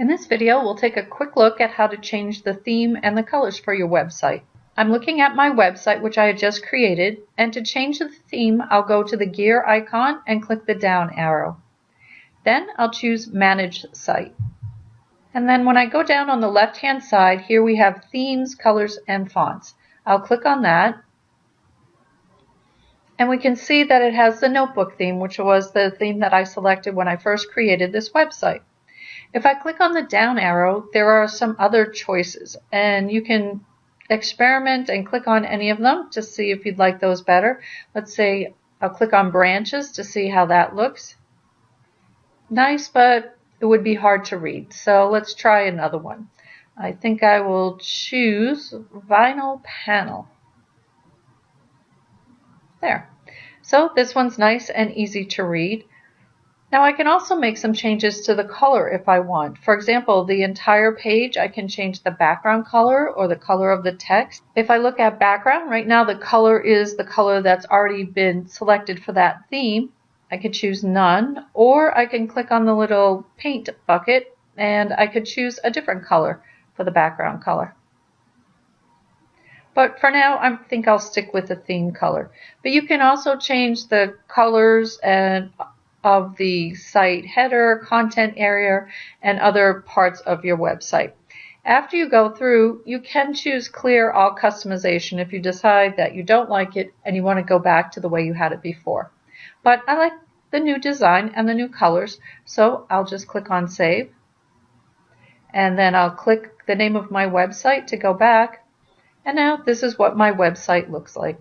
In this video, we'll take a quick look at how to change the theme and the colors for your website. I'm looking at my website, which I had just created, and to change the theme, I'll go to the gear icon and click the down arrow. Then I'll choose Manage Site. And then when I go down on the left-hand side, here we have Themes, Colors, and Fonts. I'll click on that. And we can see that it has the notebook theme, which was the theme that I selected when I first created this website. If I click on the down arrow, there are some other choices and you can experiment and click on any of them to see if you'd like those better. Let's say I'll click on branches to see how that looks. Nice, but it would be hard to read. So let's try another one. I think I will choose vinyl panel. There. So this one's nice and easy to read. Now I can also make some changes to the color if I want. For example, the entire page, I can change the background color or the color of the text. If I look at background, right now the color is the color that's already been selected for that theme. I could choose none, or I can click on the little paint bucket and I could choose a different color for the background color. But for now, I think I'll stick with the theme color. But you can also change the colors and of the site header, content area, and other parts of your website. After you go through, you can choose clear all customization if you decide that you don't like it and you want to go back to the way you had it before. But I like the new design and the new colors, so I'll just click on save. And then I'll click the name of my website to go back. And now this is what my website looks like.